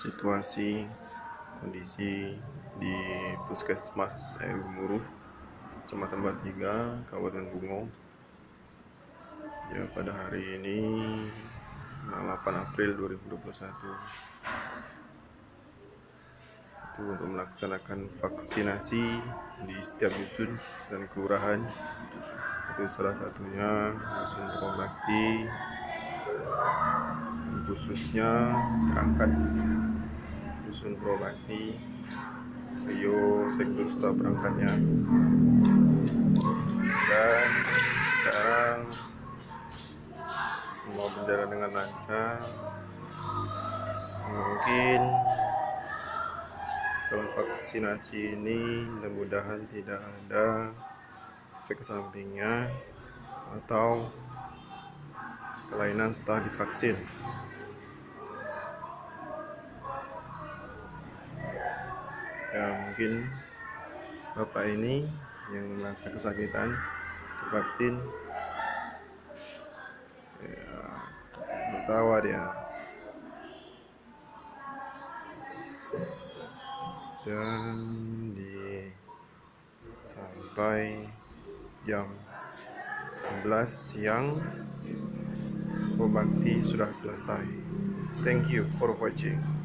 situasi kondisi di Puskesmas Air Gemuruh Kecamatan Batiga Kabupaten Bungo. Ya pada hari ini 8 April 2021 itu untuk melaksanakan vaksinasi di setiap dusun dan kelurahan. Itu salah satunya dusun Promakti khususnya berangkat Dusun Probati Rio sektor staf berangkatnya. Dan sekarang semua berjalan dengan lancar mungkin setelah vaksinasi ini mudah-mudahan tidak ada efek sampingnya atau kelainan setelah divaksin. Ya mungkin bapak ini yang merasa kesakitan divaksin. Ya tertawa dia dan di sampai jam 11 siang Bakti sudah selesai. Thank you for watching